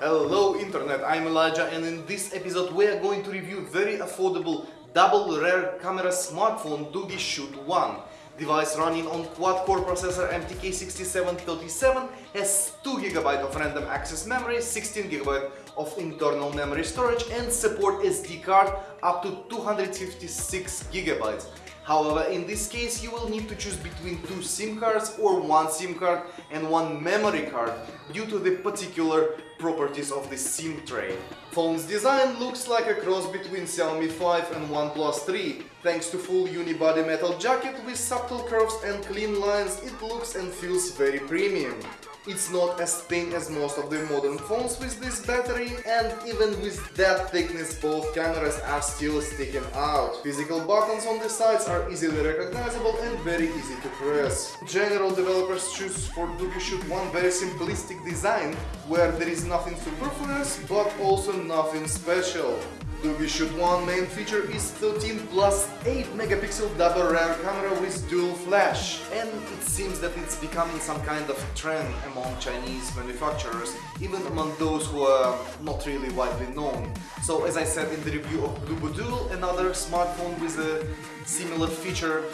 Hello Internet, I'm Elijah and in this episode we are going to review very affordable double rear camera smartphone Doogee Shoot 1. Device running on quad-core processor MTK6737 has 2GB of random access memory, 16GB of internal memory storage and support SD card up to 256GB. However, in this case you will need to choose between two SIM cards or one SIM card and one memory card due to the particular properties of the SIM tray. Phone's design looks like a cross between Xiaomi 5 and OnePlus 3. Thanks to full unibody metal jacket with subtle curves and clean lines, it looks and feels very premium. It's not as thin as most of the modern phones with this battery and even with that thickness both cameras are still sticking out. Physical buttons on the sides are easily recognizable and very easy to press. General developers choose for Doogee Shoot one very simplistic design where there is nothing superfluous but also nothing special. Doogee Shoot 1 main feature is 13 plus 8 megapixel double rear camera with dual flash and it seems that it's becoming some kind of trend among Chinese manufacturers even among those who are not really widely known. So as I said in the review of Bluboo Dual, another smartphone with a similar feature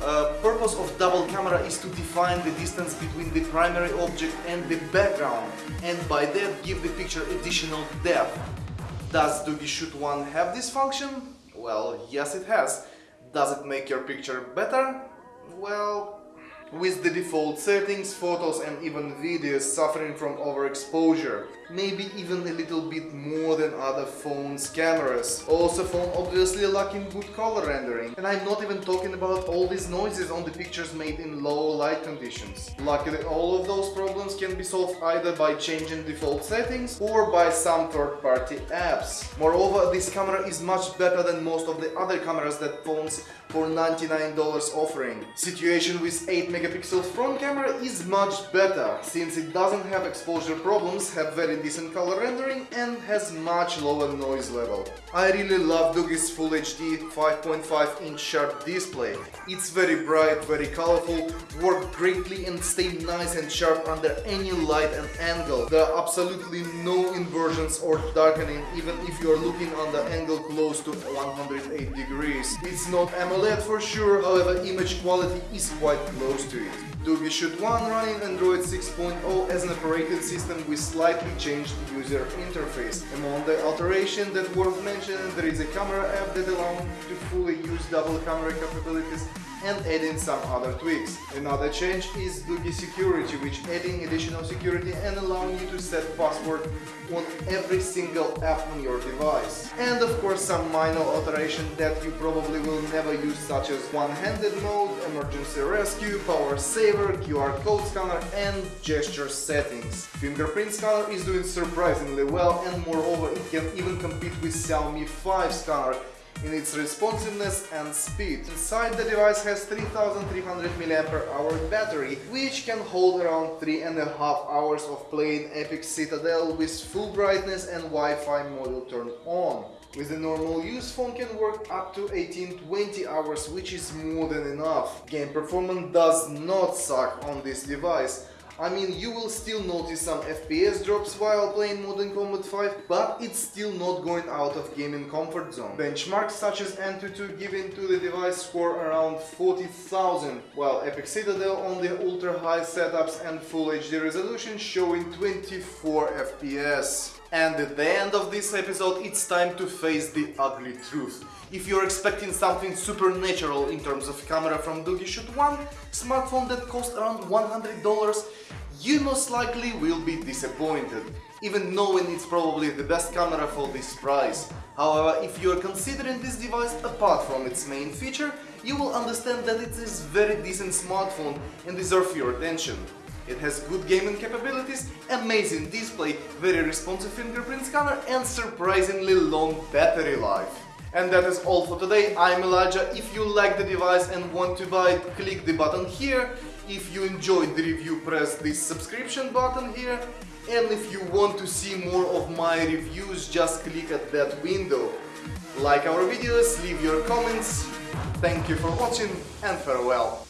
uh, purpose of double camera is to define the distance between the primary object and the background and by that give the picture additional depth. Does Doogee Shoot 1 have this function? Well, yes it has. Does it make your picture better? Well, with the default settings, photos and even videos suffering from overexposure. Maybe even a little bit more than other phones' cameras. Also phone obviously lacking good color rendering. And I'm not even talking about all these noises on the pictures made in low light conditions. Luckily all of those problems can be solved either by changing default settings or by some third-party apps. Moreover, this camera is much better than most of the other cameras that phones for $99 offering. Situation with 8 megapixel front camera is much better, since it doesn't have exposure problems, have very decent color rendering and has much lower noise level. I really love Doogee's Full HD 5.5 inch sharp display. It's very bright, very colorful, work greatly and stay nice and sharp under any light and angle. There are absolutely no inversions or darkening even if you are looking on the angle close to 108 degrees. It's not AMOLED for sure, however image quality is quite close to it. Doogee Shoot 1 running Android 6.0 as an operating system with slightly changed user interface. Among the alterations that worth mentioning, there is a camera app that allows to fully use double camera capabilities and adding some other tweaks. Another change is Doogee Security, which adding additional security and allowing you to set password on every single app on your device. And of course some minor alteration that you probably will never use such as one-handed mode, emergency rescue, power saver, QR code scanner and gesture settings. Fingerprint scanner is doing surprisingly well and moreover it can even compete with Xiaomi 5 scanner in its responsiveness and speed. Inside the device has 3300 mAh battery, which can hold around 3.5 hours of playing Epic Citadel with full brightness and Wi-Fi module turned on. With a normal use, phone can work up to 18-20 hours, which is more than enough. Game performance does not suck on this device, I mean, you will still notice some FPS drops while playing Modern Combat 5, but it's still not going out of gaming comfort zone. Benchmarks such as Antutu giving to the device score around 40,000, while Epic Citadel on the ultra-high setups and Full HD resolution showing 24 FPS. And at the end of this episode, it's time to face the ugly truth. If you're expecting something supernatural in terms of camera from Doogee Shoot 1, smartphone that costs around $100, you most likely will be disappointed, even knowing it's probably the best camera for this price. However, if you're considering this device apart from its main feature, you will understand that it is very decent smartphone and deserve your attention. It has good gaming capabilities, amazing display, very responsive fingerprint scanner and surprisingly long battery life. And that is all for today, I'm Elijah. If you like the device and want to buy it, click the button here. If you enjoyed the review, press this subscription button here. And if you want to see more of my reviews, just click at that window. Like our videos, leave your comments. Thank you for watching and farewell.